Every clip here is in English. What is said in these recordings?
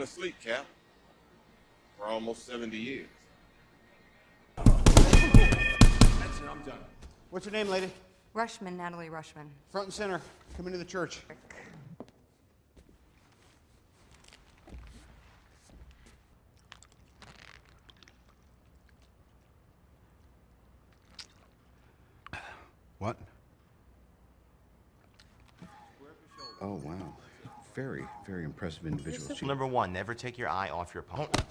been asleep, Cap. For almost 70 years. That's it, I'm done. What's your name, lady? Rushman, Natalie Rushman. Front and center. Come into the church. What? Oh, wow. Very, very impressive individual. She- Number one, never take your eye off your opponent.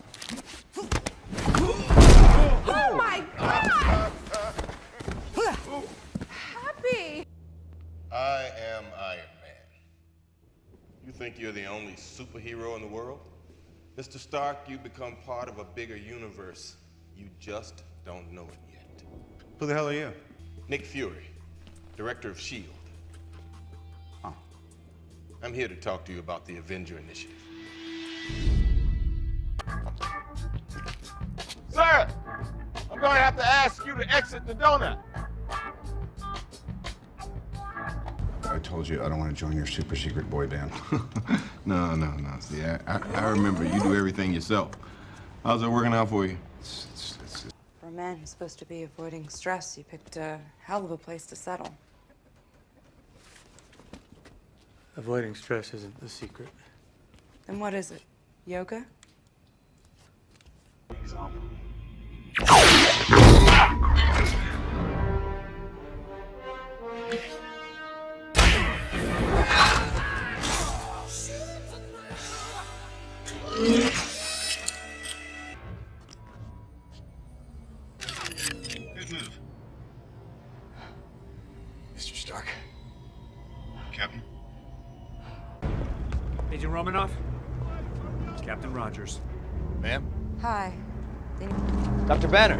Oh my god! Happy! I am Iron Man. You think you're the only superhero in the world? Mr. Stark, you've become part of a bigger universe. You just don't know it yet. Who the hell are you? Nick Fury, director of S.H.I.E.L.D. I'm here to talk to you about the Avenger Initiative. Sir, I'm going to have to ask you to exit the donut. I told you I don't want to join your super secret boy band. No, no, no. See, I, I, I remember you do everything yourself. How's it working out for you? It's- it's- it's- For a man who's supposed to be avoiding stress, you picked a hell of a place to settle. Avoiding stress isn't the secret. Then what is it? Yoga? Good move. Mr. Stark. Captain? Agent Romanoff? Captain Rogers. Ma'am? Hi. Dr. Banner.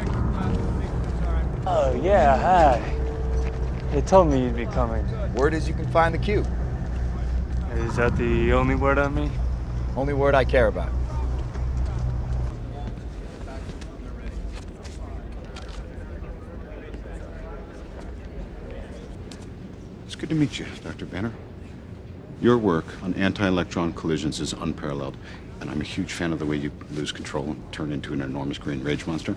Oh, yeah, hi. They told me you'd be coming. Word is you can find the cube. Is that the only word on me? Only word I care about. It's good to meet you, Dr. Banner. Your work on anti-electron collisions is unparalleled, and I'm a huge fan of the way you lose control and turn into an enormous green rage monster.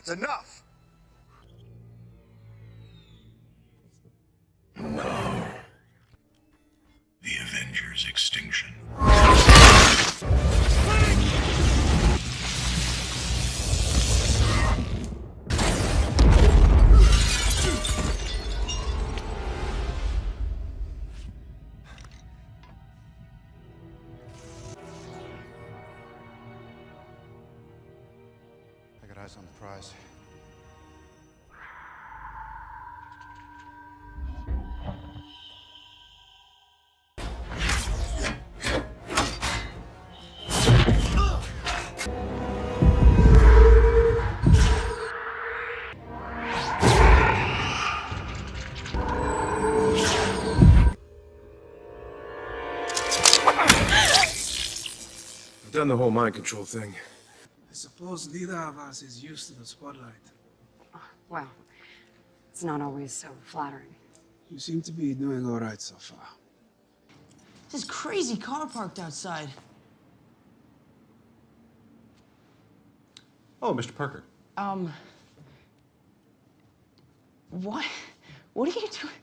That's enough. No. The Avengers' extinction. Eyes on the prize. I've done the whole mind control thing. I suppose neither of us is used to the spotlight. Well, it's not always so flattering. You seem to be doing all right so far. This crazy car parked outside. Oh, Mr. Parker. Um. What? What are you doing?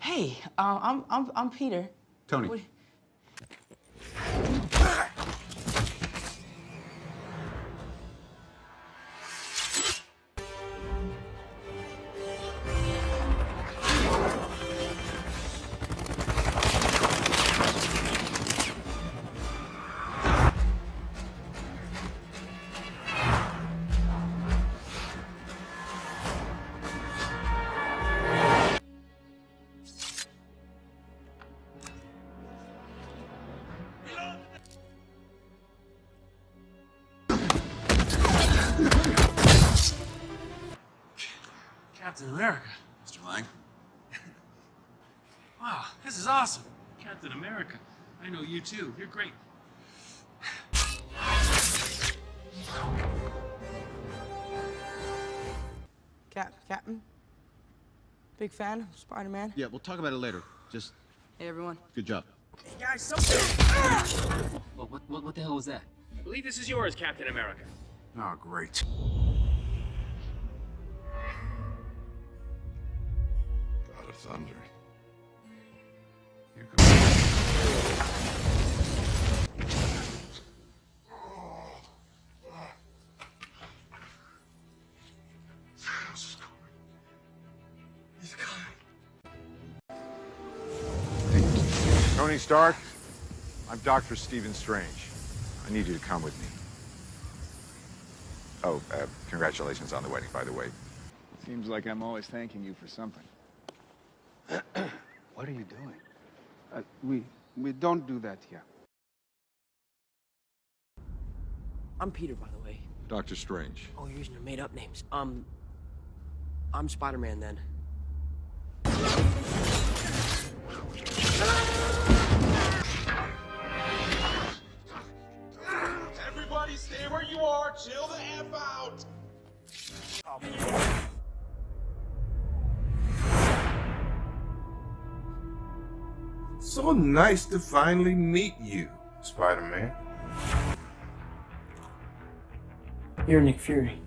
Hey, uh, I'm I'm I'm Peter. Tony. What- Captain America. Mr. Lang? Wow, this is awesome. Captain America. I know you too. You're great. Cap, Captain. Big fan of Spider-Man. Yeah, we'll talk about it later. Just Hey, everyone. good job. Hey guys, something. What, what, what, what the hell was that? I believe this is yours, Captain America. Oh, great. Thunder. Tony Stark, I'm Dr. Stephen Strange. I need you to come with me. Oh, uh, congratulations on the wedding, by the way. Seems like I'm always thanking you for something. what are you doing? Uh, we we don't do that here. I'm Peter, by the way. Doctor Strange. Oh, you're using your made-up names. Um, I'm Spider-Man then. Everybody stay where you are. Chill the F out. So nice to finally meet you, Spider-Man. You're Nick Fury.